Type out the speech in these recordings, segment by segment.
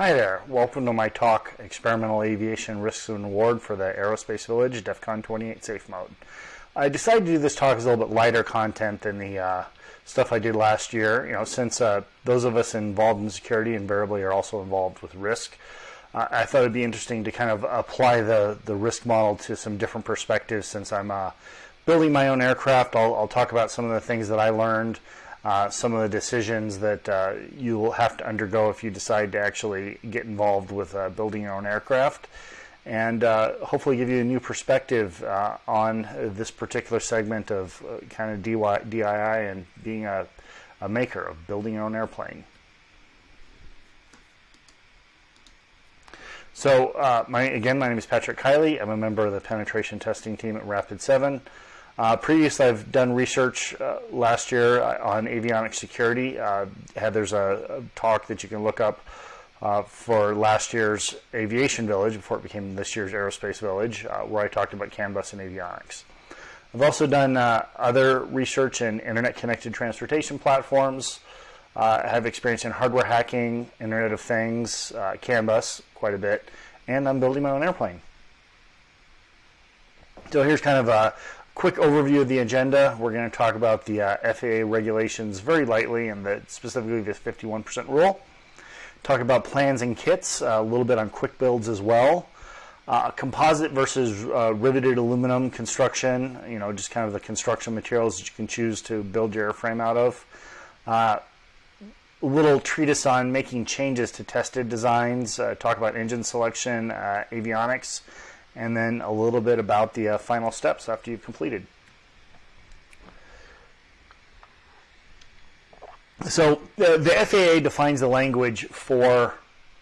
Hi there. Welcome to my talk, Experimental Aviation Risks and Reward for the Aerospace Village, DEF CON 28 Safe Mode. I decided to do this talk as a little bit lighter content than the uh, stuff I did last year. You know, since uh, those of us involved in security invariably are also involved with risk, uh, I thought it'd be interesting to kind of apply the, the risk model to some different perspectives since I'm uh, building my own aircraft. I'll, I'll talk about some of the things that I learned uh, some of the decisions that uh, you will have to undergo if you decide to actually get involved with uh, building your own aircraft, and uh, hopefully give you a new perspective uh, on this particular segment of uh, kind of DIY, and being a, a maker of building your own airplane. So, my, again, my name is Patrick Kiley. I'm a member of the penetration testing team at Rapid 7. Uh, previously, I've done research uh, last year uh, on avionics security. Uh, there's a, a, talk that you can look up uh, for last year's Aviation Village before it became this year's Aerospace Village, uh, where I talked about CAN bus and avionics. I've also done other research in internet-connected transportation platforms. I have experience in hardware hacking, Internet of Things, CAN bus quite a bit, and I'm building my own airplane. So here's kind of a, quick overview of the agenda. We're going to talk about the uh, FAA regulations very lightly and the, specifically the 51% rule. Talk about plans and kits, uh, a little bit on quick builds as well. Uh, composite versus uh, riveted aluminum construction, you know, just kind of the construction materials that you can choose to build your airframe out of. Uh, a little treatise on making changes to tested designs, uh, talk about engine selection, avionics, and then a little bit about the uh, final steps after you've completed. So the, the FAA defines the language for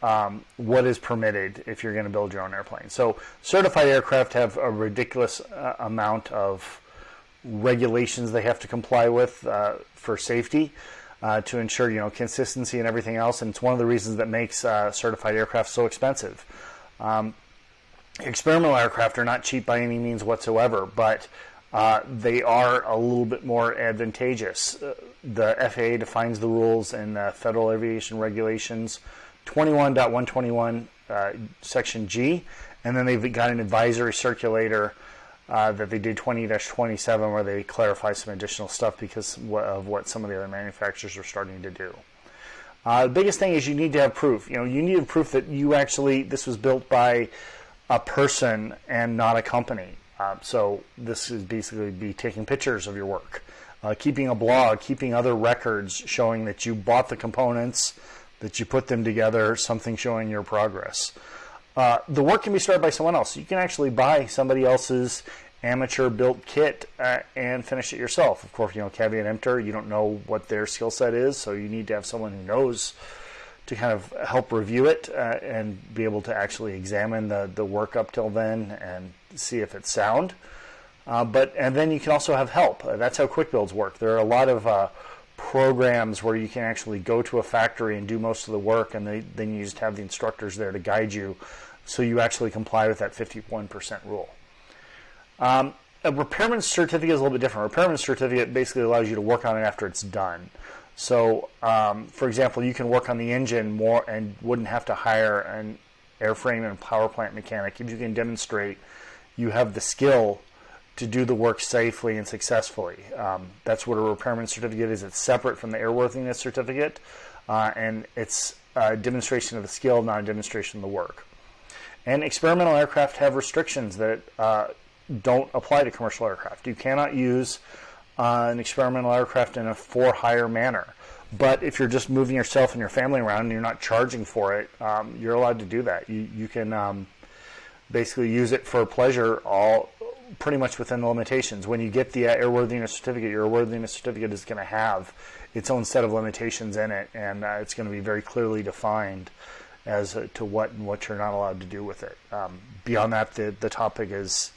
um, what is permitted if you're going to build your own airplane. So certified aircraft have a ridiculous uh, amount of regulations they have to comply with uh, for safety uh, to ensure you know consistency and everything else. And it's one of the reasons that makes uh, certified aircraft so expensive. Um, experimental aircraft are not cheap by any means whatsoever, but uh, they are a little bit more advantageous. Uh, the FAA defines the rules in uh, Federal Aviation Regulations 21.121 uh, Section G, and then they've got an advisory circulator uh, that they did 20-27 where they clarify some additional stuff because of what some of the other manufacturers are starting to do. Uh, the biggest thing is you need to have proof. You know, you need proof that you actually this was built by a person and not a company. Uh, so this is basically be taking pictures of your work, uh, keeping a blog, keeping other records showing that you bought the components, that you put them together, something showing your progress. Uh, the work can be started by someone else. You can actually buy somebody else's amateur built kit uh, and finish it yourself. Of course, you know, caveat emptor, you don't know what their skill set is, so you need to have someone who knows to kind of help review it uh, and be able to actually examine the, the work up till then and see if it's sound. Uh, but and then you can also have help. Uh, that's how quick builds work. There are a lot of uh, programs where you can actually go to a factory and do most of the work, and they, then you just have the instructors there to guide you, so you actually comply with that 51% rule. Um, a repairman certificate is a little bit different. A repairman certificate basically allows you to work on it after it's done. So, um, for example, you can work on the engine more and wouldn't have to hire an airframe and power plant mechanic if you can demonstrate you have the skill to do the work safely and successfully. Um, that's what a repairman certificate is. It's separate from the airworthiness certificate, uh, and it's a demonstration of the skill, not a demonstration of the work. And experimental aircraft have restrictions that uh, don't apply to commercial aircraft. You cannot use uh, an experimental aircraft in a for hire manner. But if you're just moving yourself and your family around and you're not charging for it, um, you're allowed to do that. You, you can um, basically use it for pleasure all pretty much within the limitations. When you get the airworthiness certificate, your airworthiness certificate is going to have its own set of limitations in it, and uh, it's going to be very clearly defined as to what and what you're not allowed to do with it. Um, beyond that, the, the topic is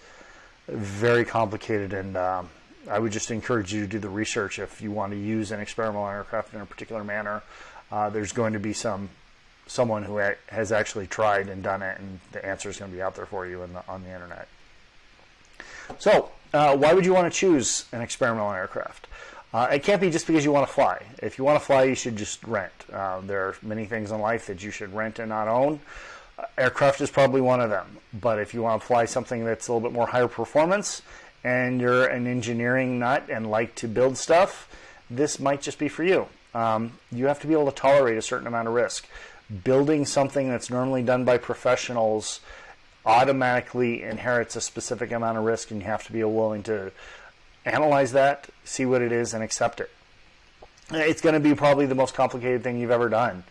very complicated and um, I would just encourage you to do the research if you want to use an experimental aircraft in a particular manner. Uh, there's going to be some someone who has actually tried and done it, and the answer is going to be out there for you the, on the internet. So, uh, why would you want to choose an experimental aircraft? Uh, it can't be just because you want to fly. If you want to fly, you should just rent. Uh, there are many things in life that you should rent and not own. Uh, aircraft is probably one of them. But if you want to fly something that's a little bit more higher performance and you're an engineering nut and like to build stuff, this might just be for you. Um, you have to be able to tolerate a certain amount of risk. Building something that's normally done by professionals automatically inherits a specific amount of risk, and you have to be willing to analyze that, see what it is, and accept it. It's going to be probably the most complicated thing you've ever done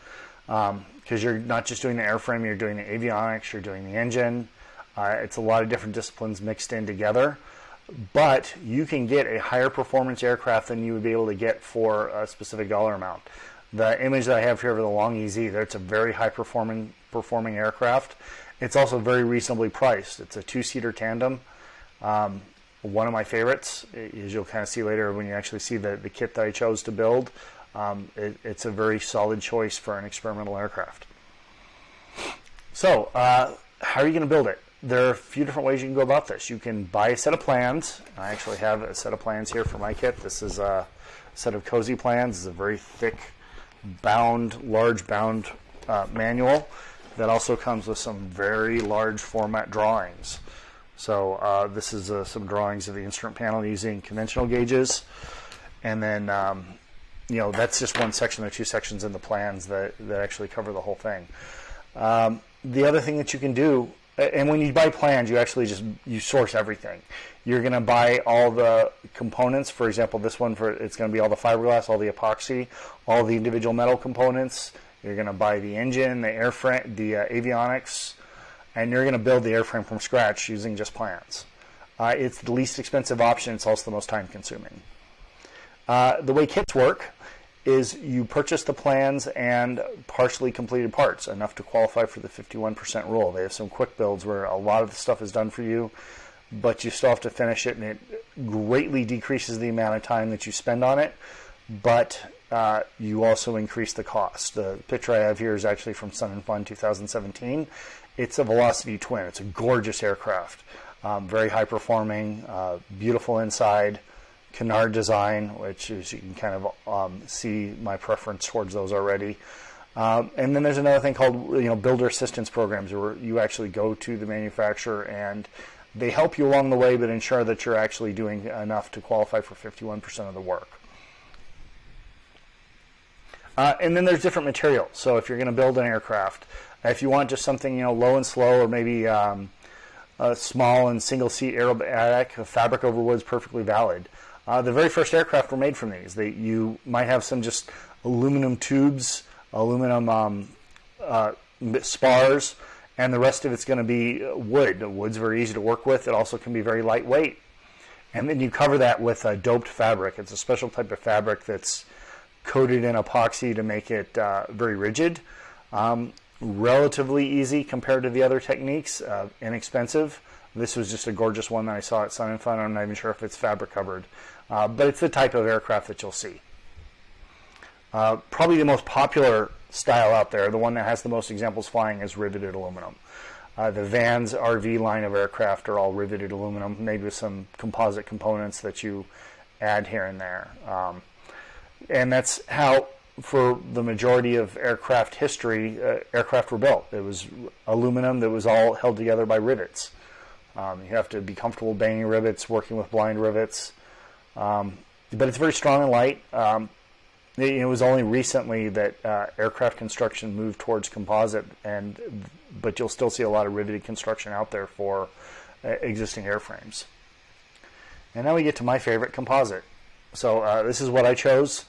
because um, you're not just doing the airframe, you're doing the avionics, you're doing the engine. Uh, it's a lot of different disciplines mixed in together. But you can get a higher performance aircraft than you would be able to get for a specific dollar amount. The image that I have here of the Long EZ, it's a very high performing performing aircraft. It's also very reasonably priced. It's a two-seater tandem. Um, one of my favorites, as you'll kind of see later when you actually see the, the kit that I chose to build. Um, it, it's a very solid choice for an experimental aircraft. So, uh, how are you going to build it? There are a few different ways you can go about this. You can buy a set of plans. I actually have a set of plans here for my kit. This is a set of cozy plans. It's a very thick, bound, large bound uh, manual that also comes with some very large format drawings. So uh, this is uh, some drawings of the instrument panel using conventional gauges. And then, um, you know, that's just one section. There are two sections in the plans that, that actually cover the whole thing. Um, the other thing that you can do, and when you buy plans, you actually just, you source everything. You're going to buy all the components. For example, this one, for it's going to be all the fiberglass, all the epoxy, all the individual metal components. You're going to buy the engine, the airframe, the uh, avionics, and you're going to build the airframe from scratch using just plans. Uh, it's the least expensive option. It's also the most time consuming. Uh, the way kits work is you purchase the plans and partially completed parts, enough to qualify for the 51% rule. They have some quick builds where a lot of the stuff is done for you, but you still have to finish it, and it greatly decreases the amount of time that you spend on it, but uh, you also increase the cost. The picture I have here is actually from Sun and Fun 2017, it's a Velocity Twin. It's a gorgeous aircraft, um, very high performing, uh, beautiful inside, canard design, which is you can kind of um, see my preference towards those already. Um, and then there's another thing called you know builder assistance programs, where you actually go to the manufacturer and they help you along the way, but ensure that you're actually doing enough to qualify for 51% of the work. Uh, and then there's different materials. So if you're going to build an aircraft, if you want just something you know low and slow, or maybe um, a small and single seat aerobatic, fabric over wood is perfectly valid. Uh, the very first aircraft were made from these. They, you might have some just aluminum tubes, aluminum um, uh, spars, and the rest of it's going to be wood. Wood's very easy to work with. It also can be very lightweight. And then you cover that with a doped fabric. It's a special type of fabric that's coated in epoxy to make it uh, very rigid. Um, relatively easy compared to the other techniques, uh, inexpensive. This was just a gorgeous one that I saw at Sun and Fun. I'm not even sure if it's fabric covered, uh, but it's the type of aircraft that you'll see. Uh, probably the most popular style out there, the one that has the most examples flying, is riveted aluminum. Uh, the Vans RV line of aircraft are all riveted aluminum, maybe with some composite components that you add here and there. Um, and that's how for the majority of aircraft history, uh, aircraft were built. It was aluminum that was all held together by rivets. Um, you have to be comfortable banging rivets, working with blind rivets. Um, but it's very strong and light. Um, it, it, was only recently that uh, aircraft construction moved towards composite, and but you'll still see a lot of riveted construction out there for uh, existing airframes. And now we get to my favorite composite. So uh, this is what I chose.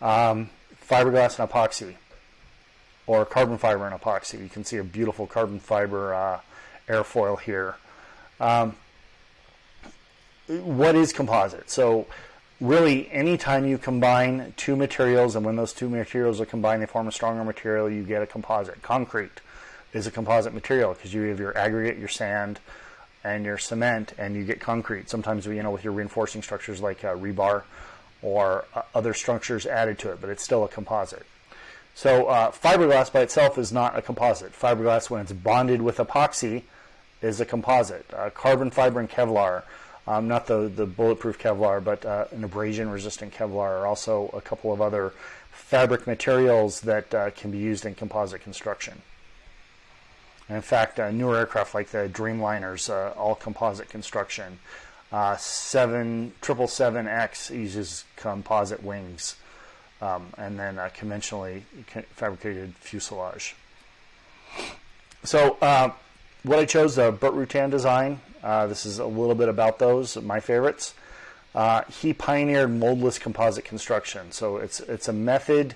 Um, fiberglass and epoxy, or carbon fiber and epoxy. You can see a beautiful carbon fiber uh, airfoil here. Um, what is composite? So really anytime you combine two materials and when those two materials are combined they form a stronger material you get a composite concrete is a composite material because you have your aggregate your sand and your cement and you get concrete sometimes you know with your reinforcing structures like uh, rebar or uh, other structures added to it, but it's still a composite. So uh, fiberglass by itself is not a composite. Fiberglass, when it's bonded with epoxy, is a composite. Uh, carbon fiber and Kevlar um, not the, the bulletproof Kevlar, but uh, an abrasion resistant Kevlar, or also a couple of other fabric materials that uh, can be used in composite construction. And in fact, uh, newer aircraft like the Dreamliners, uh, all composite construction. Uh, 7 777X uses composite wings um, and then uh, conventionally fabricated fuselage. So uh, what I chose, the Burt Rutan design. Uh, this is a little bit about those, my favorites. Uh, he pioneered moldless composite construction. So it's, it's a method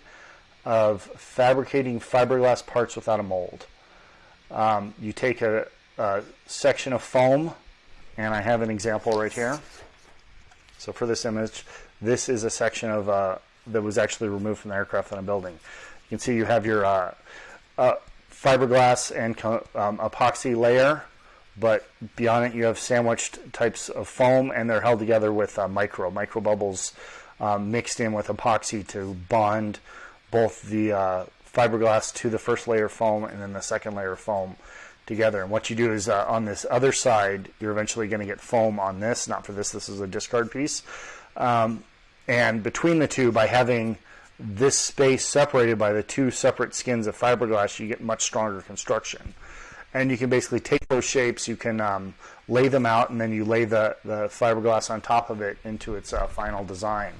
of fabricating fiberglass parts without a mold. Um, you take a, a section of foam, and I have an example right here. So for this image, this is a section of uh, that was actually removed from the aircraft that I'm building. You can see you have your uh, uh, fiberglass and um, epoxy layer, but beyond it you have sandwiched types of foam, and they're held together with uh, micro micro bubbles um, mixed in with epoxy to bond both the uh, fiberglass to the first layer of foam and then the second layer of foam together. And what you do is uh, on this other side, you're eventually going to get foam on this. Not for this. This is a discard piece. Um, and between the two, by having this space separated by the two separate skins of fiberglass, you get much stronger construction. And you can basically take those shapes, you can um, lay them out, and then you lay the, the fiberglass on top of it into its uh, final design.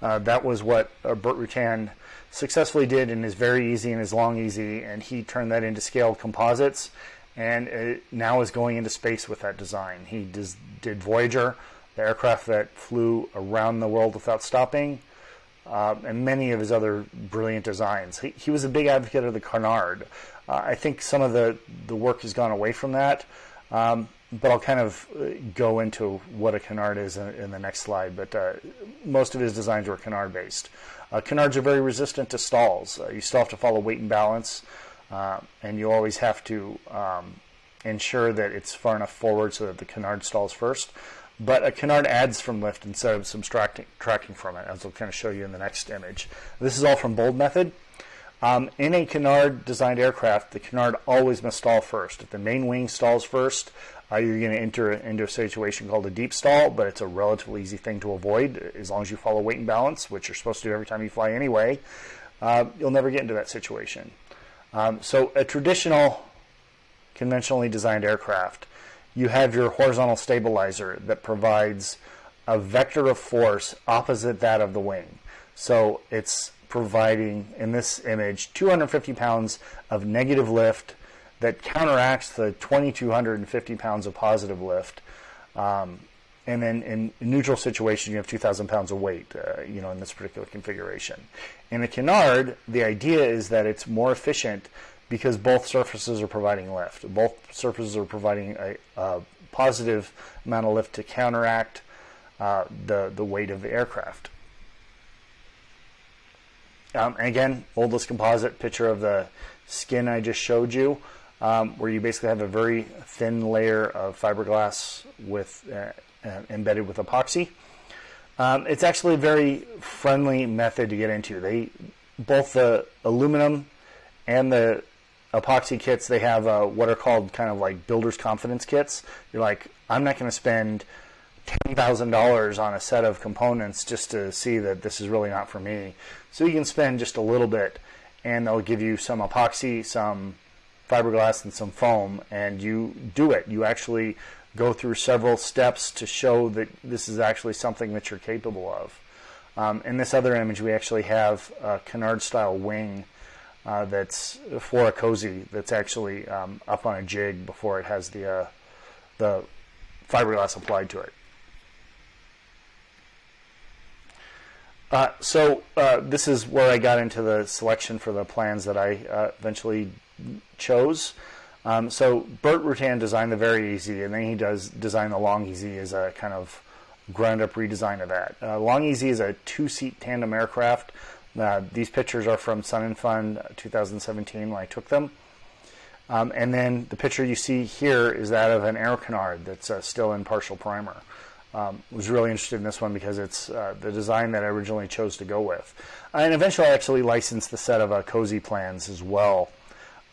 Uh, that was what uh, Burt Rutan successfully did in his VariEze and his Long-EZ, and he turned that into Scaled Composites, and it now is going into space with that design. He does, did Voyager, the aircraft that flew around the world without stopping, uh, and many of his other brilliant designs. He, he was a big advocate of the canard. Uh, I think some of the, the work has gone away from that, um, but I'll kind of uh, go into what a canard is in, in the next slide. But uh, most of his designs were canard based. Uh, canards are very resistant to stalls. Uh, you still have to follow weight and balance, and you always have to um, ensure that it's far enough forward so that the canard stalls first. But a canard adds from lift instead of subtracting tracking from it, as I'll kind of show you in the next image. This is all from Bold Method. Um, in a canard designed aircraft, the canard always must stall first. If the main wing stalls first, uh, you're going to enter into a situation called a deep stall, but it's a relatively easy thing to avoid as long as you follow weight and balance, which you're supposed to do every time you fly anyway. Uh, you'll never get into that situation. Um, so a traditional, conventionally designed aircraft you have your horizontal stabilizer that provides a vector of force opposite that of the wing. So it's providing, in this image, 250 pounds of negative lift that counteracts the 2,250 pounds of positive lift. Um, and then in neutral situation, you have 2,000 pounds of weight, uh, you know, in this particular configuration. In a canard, the idea is that it's more efficient because both surfaces are providing lift. Both surfaces are providing a, a positive amount of lift to counteract uh, the, the weight of the aircraft. Um, and again, moldless composite picture of the skin I just showed you, um, where you basically have a very thin layer of fiberglass with uh, uh, embedded with epoxy. Um, it's actually a very friendly method to get into. They both the aluminum and the epoxy kits, they have uh, what are called kind of like builder's confidence kits. You're like, I'm not going to spend $10,000 on a set of components just to see that this is really not for me. So you can spend just a little bit and they'll give you some epoxy, some fiberglass, and some foam, and you do it. You actually go through several steps to show that this is actually something that you're capable of. Um, in this other image, we actually have a canard style wing uh, that's for a cozy that's actually um, up on a jig before it has the uh, the fiberglass applied to it. Uh, so uh, this is where I got into the selection for the plans that I uh, eventually chose. Um, so Burt Rutan designed the VariEze, and then he does design the Long-EZ as a kind of ground up redesign of that. Long-EZ is a two seat tandem aircraft uh, these pictures are from Sun and Fun 2017 when I took them. Um, and then the picture you see here is that of an Aero Canard that's uh, still in partial primer. Um, was really interested in this one because it's uh, the design that I originally chose to go with. And eventually I actually licensed the set of uh, cozy plans as well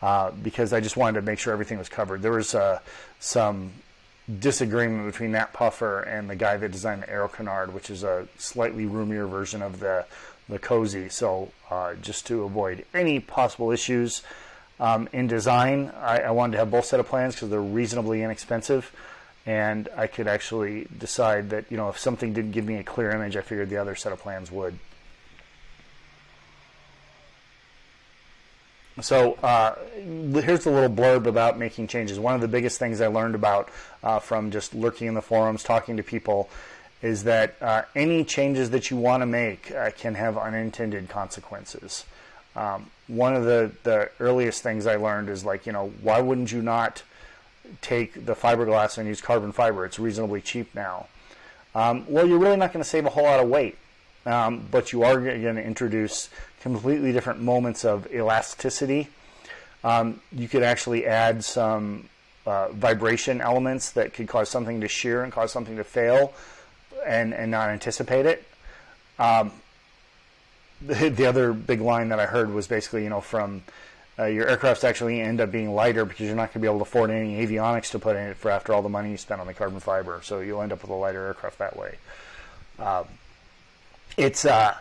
uh, because I just wanted to make sure everything was covered. There was uh, some disagreement between Nat Puffer and the guy that designed the Aero Canard, which is a slightly roomier version of the the Cozy. So uh, just to avoid any possible issues um, in design, I, I, wanted to have both set of plans because they're reasonably inexpensive, and I could actually decide that you know if something didn't give me a clear image, I figured the other set of plans would. So uh, here's a little blurb about making changes. One of the biggest things I learned about uh, from just lurking in the forums, talking to people, is that uh, any changes that you want to make uh, can have unintended consequences. Um, one of the, the earliest things I learned is like, you know, why wouldn't you not take the fiberglass and use carbon fiber? It's reasonably cheap now. Um, well, you're really not going to save a whole lot of weight, um, but you are going to introduce completely different moments of elasticity. Um, you could actually add some uh, vibration elements that could cause something to shear and cause something to fail and, and not anticipate it. Um, the, the, other big line that I heard was basically, you know, from uh, your aircrafts actually end up being lighter because you're not going to be able to afford any avionics to put in it for after all the money you spent on the carbon fiber. So you'll end up with a lighter aircraft that way. Um, it's uh,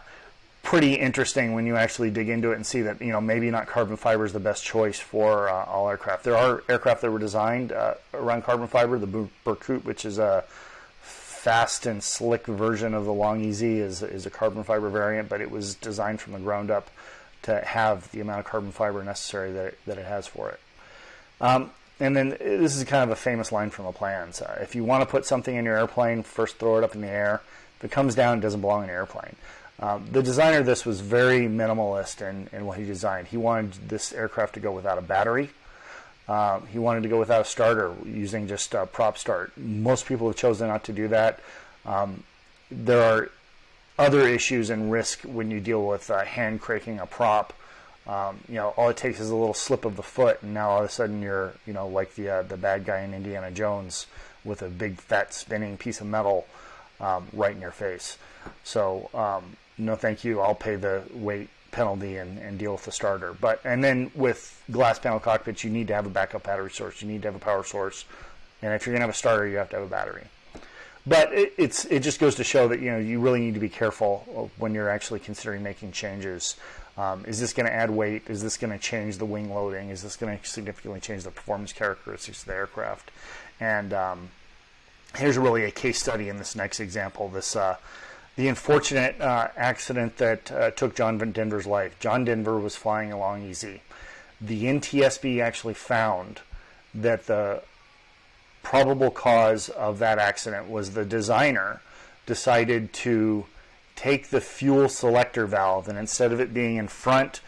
pretty interesting when you actually dig into it and see that you know maybe not carbon fiber is the best choice for uh, all aircraft. There are aircraft that were designed uh, around carbon fiber. The Berkut, which is a fast and slick version of the Long-EZ, is is a carbon fiber variant, but it was designed from the ground up to have the amount of carbon fiber necessary that it, that it has for it. Um, and then this is kind of a famous line from the plans. Uh, if you want to put something in your airplane, first throw it up in the air. If it comes down, it doesn't belong in your airplane. Um, the designer of this was very minimalist in, in what he designed. He wanted this aircraft to go without a battery. Um, he wanted to go without a starter using just a prop start. Most people have chosen not to do that. Um, there are other issues and risk when you deal with uh, hand cranking a prop. Um, you know, all it takes is a little slip of the foot, and now all of a sudden you're, you know, like the uh, the bad guy in Indiana Jones with a big fat spinning piece of metal um, right in your face. So um, no thank you, I'll pay the weight penalty and, and deal with the starter. But and then with glass panel cockpits, you need to have a backup battery source. You need to have a power source, and if you're going to have a starter, you have to have a battery. But it, it's it just goes to show that you know you really need to be careful when you're actually considering making changes. Um, is this going to add weight? Is this going to change the wing loading? Is this going to significantly change the performance characteristics of the aircraft? And um, here's really a case study in this next example. This uh, the unfortunate uh, accident that uh, took John Denver's life. John Denver was flying a Long-EZ. The NTSB actually found that the probable cause of that accident was the designer decided to take the fuel selector valve and instead of it being in front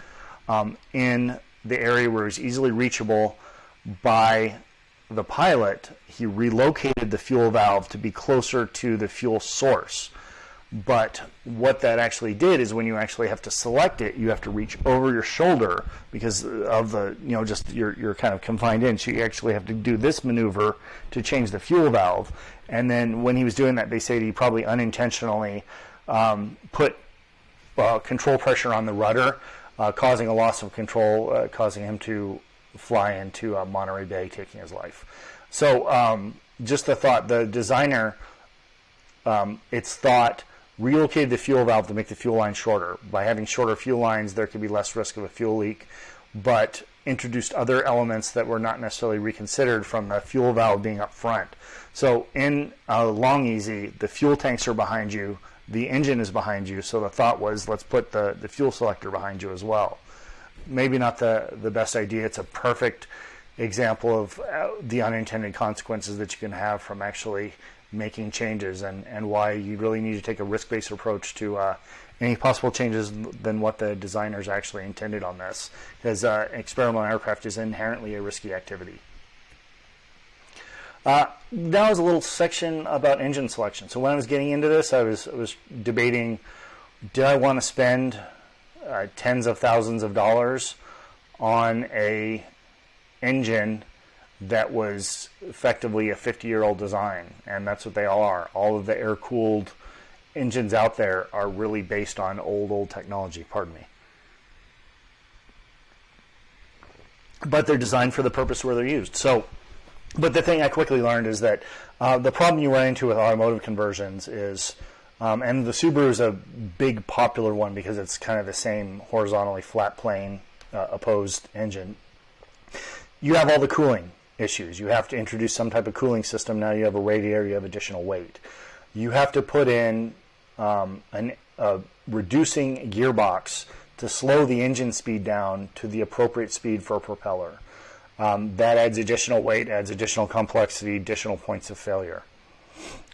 um, in the area where it was easily reachable by the pilot, he relocated the fuel valve to be closer to the fuel source. But what that actually did is when you actually have to select it, you have to reach over your shoulder because of the, you know, just you're, you're kind of confined in. So you actually have to do this maneuver to change the fuel valve. And then when he was doing that, they say he probably unintentionally um, put uh, control pressure on the rudder, uh, causing a loss of control, uh, causing him to fly into uh, Monterey Bay, taking his life. So um, just the thought, the designer, um, it's thought relocated the fuel valve to make the fuel line shorter. By having shorter fuel lines, there could be less risk of a fuel leak, but introduced other elements that were not necessarily reconsidered from the fuel valve being up front. So in a Long-EZ, the fuel tanks are behind you, the engine is behind you, so the thought was let's put the, the fuel selector behind you as well. Maybe not the, the best idea. It's a perfect example of uh, the unintended consequences that you can have from actually making changes and, and why you really need to take a risk-based approach to uh, any possible changes than what the designers actually intended on this because uh, experimental aircraft is inherently a risky activity. Uh, now is a little section about engine selection. So when I was getting into this, I was, I was debating, did I want to spend uh, tens of thousands of dollars on a engine that was effectively a 50 year old design, and that's what they all are. All of the air cooled engines out there are really based on old, old technology, pardon me. But they're designed for the purpose where they're used. So but the thing I quickly learned is that uh, the problem you run into with automotive conversions is, um, and the Subaru is a big popular one because it's kind of the same horizontally flat plane uh, opposed engine. You have all the cooling issues. You have to introduce some type of cooling system. Now you have a radiator, you have additional weight. You have to put in um, an, a reducing gearbox to slow the engine speed down to the appropriate speed for a propeller. Um, that adds additional weight, adds additional complexity, additional points of failure.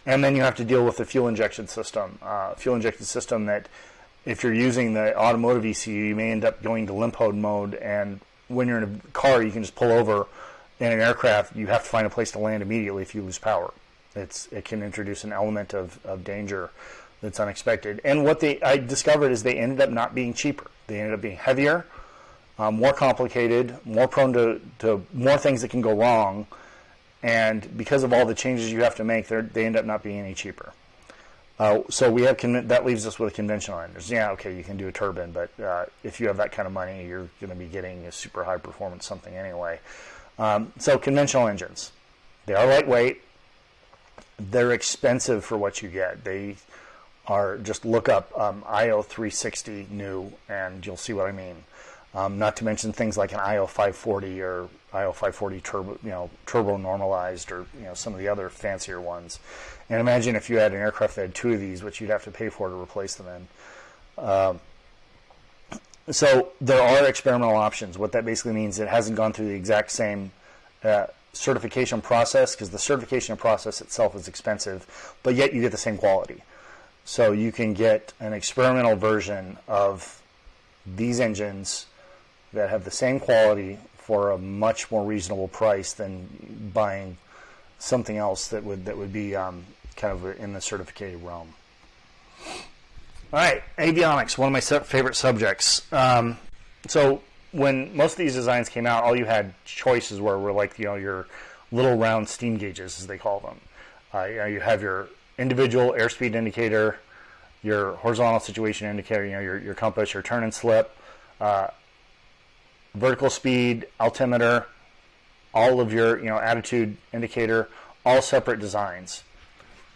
And then you have to deal with the fuel injection system. Uh, fuel injection system that, if you're using the automotive ECU, you may end up going to limp mode. And when you're in a car, you can just pull over. In an aircraft, you have to find a place to land immediately if you lose power. It's, it can introduce an element of, of danger that's unexpected. And what they I discovered is they ended up not being cheaper. They ended up being heavier, um, more complicated, more prone to, to more things that can go wrong. And because of all the changes you have to make, they end up not being any cheaper. Uh, so we have that leaves us with a conventional engines. Yeah, okay, you can do a turbine, but uh, if you have that kind of money, you're going to be getting a super high performance something anyway. Um, so conventional engines, they are lightweight. They're expensive for what you get. They are just look up um, IO360 new, and you'll see what I mean. Um, not to mention things like an IO540 or IO540 turbo, you know, turbo normalized, or you know some of the other fancier ones. And imagine if you had an aircraft that had two of these, which you'd have to pay for to replace them in. Um, so there are experimental options. What that basically means, it hasn't gone through the exact same uh, certification process because the certification process itself is expensive, but yet you get the same quality. So you can get an experimental version of these engines that have the same quality for a much more reasonable price than buying something else that would that would be um, kind of in the certificated realm. All right, avionics, one of my favorite subjects. Um, so when most of these designs came out, all you had choices were were like you know your little round steam gauges, as they call them. Uh, you, know, you have your individual airspeed indicator, your horizontal situation indicator, you know your, your compass, your turn and slip, uh, vertical speed, altimeter, all of your you know attitude indicator, all separate designs.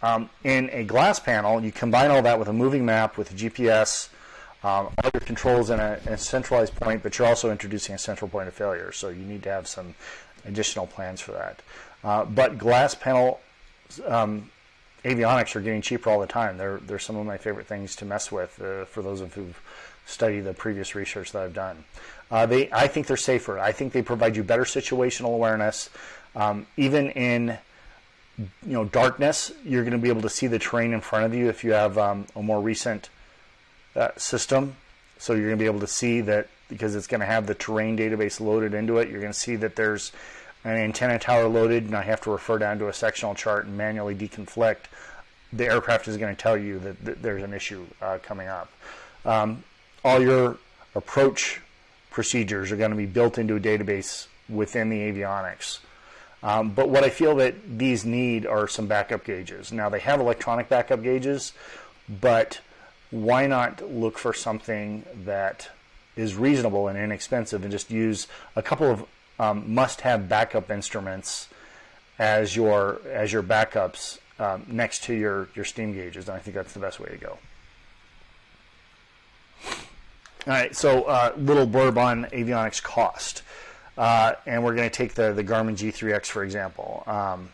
Um, in a glass panel, you combine all that with a moving map with a GPS, um, all your controls in a, in a, centralized point, but you're also introducing a central point of failure, so you need to have some additional plans for that. Uh, but glass panel um, avionics are getting cheaper all the time. They're, they're some of my favorite things to mess with uh, for those of who've studied the previous research that I've done. Uh, they, I think they're safer. I think they provide you better situational awareness. Um, even in you know darkness, you're going to be able to see the terrain in front of you if you have um, a more recent uh, system. So you're going to be able to see that because it's going to have the terrain database loaded into it. You're going to see that there's an antenna tower loaded, and I have to refer down to a sectional chart and manually deconflict. The aircraft is going to tell you that, that there's an issue uh, coming up. Um, all your approach procedures are going to be built into a database within the avionics. Um, but what I feel that these need are some backup gauges. Now they have electronic backup gauges, but why not look for something that is reasonable and inexpensive and just use a couple of um, must-have backup instruments as your as your backups um, next to your your steam gauges. And I think that's the best way to go. All right, so uh, little blurb on avionics cost. Uh, and we're going to take the, the Garmin G3X, for example. Um,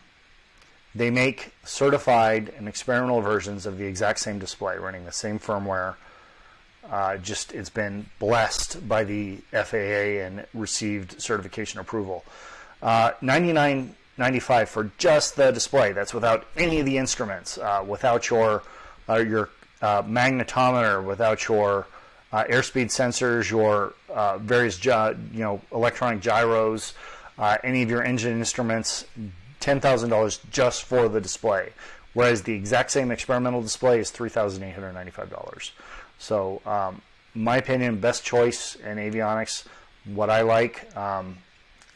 they make certified and experimental versions of the exact same display, running the same firmware. Uh, just it's been blessed by the FAA and received certification approval. Uh, 99.95 for just the display. That's without any of the instruments, uh, without your uh, your uh, magnetometer, without your uh, airspeed sensors, your uh, various you know electronic gyros, uh, any of your engine instruments, ten thousand dollars just for the display. Whereas the exact same experimental display is three thousand eight hundred ninety-five dollars. So, um, my opinion, best choice in avionics. What I like, um,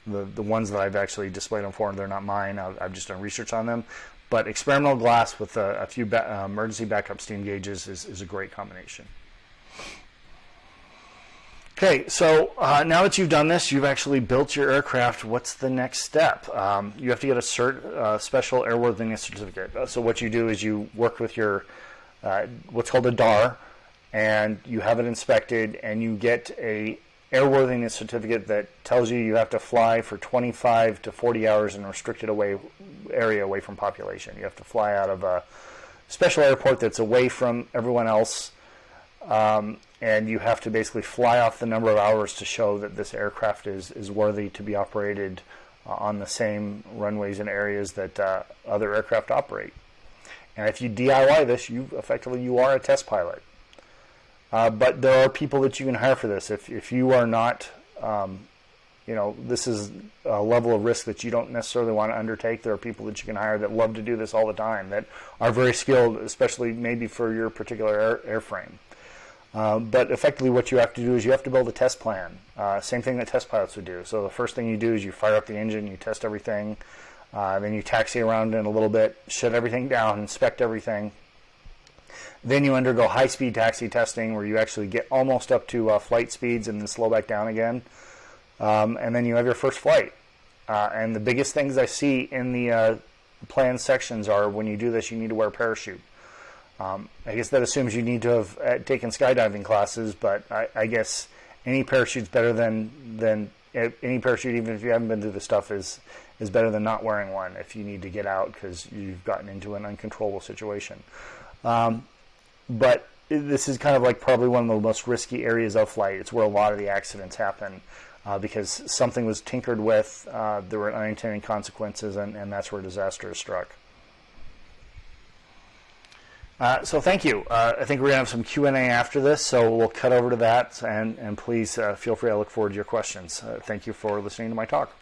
the the ones that I've actually displayed them for, they're not mine. I've, I've just done research on them. But experimental glass with a, a few ba- uh, emergency backup steam gauges is, is a great combination. Okay, so uh, now that you've done this, you've actually built your aircraft. What's the next step? Um, you have to get a cert, uh, special airworthiness certificate. Uh, so what you do is you work with your uh, what's called a DAR, and you have it inspected, and you get a airworthiness certificate that tells you you have to fly for 25 to 40 hours in a restricted away area away from population. You have to fly out of a special airport that's away from everyone else. Um, and you have to basically fly off the number of hours to show that this aircraft is, is worthy to be operated uh, on the same runways and areas that uh, other aircraft operate. And if you DIY this, you effectively you are a test pilot. Uh, but there are people that you can hire for this. If if you are not, um, you know, this is a level of risk that you don't necessarily want to undertake. There are people that you can hire that love to do this all the time, that are very skilled, especially maybe for your particular air, airframe. Uh, but effectively, what you have to do is you have to build a test plan. Uh, same thing that test pilots would do. So the first thing you do is you fire up the engine, you test everything, uh, then you taxi around in a little bit, shut everything down, inspect everything. Then you undergo high-speed taxi testing, where you actually get almost up to uh, flight speeds and then slow back down again. Um, and then you have your first flight. Uh, and the biggest things I see in the plan sections are when you do this, you need to wear a parachute. Um, I guess that assumes you need to have uh, taken skydiving classes, but I, I guess any parachute's better than than uh, any parachute, even if you haven't been through the stuff, is is better than not wearing one if you need to get out because you've gotten into an uncontrollable situation. Um, but this is kind of like probably one of the most risky areas of flight. It's where a lot of the accidents happen uh, because something was tinkered with, uh, there were unintended consequences, and, and that's where disaster is struck. Uh, so thank you. Uh, I think we're going to have some Q&A after this, so we'll cut over to that, and, and please uh, feel free. I look forward to your questions. Uh, thank you for listening to my talk.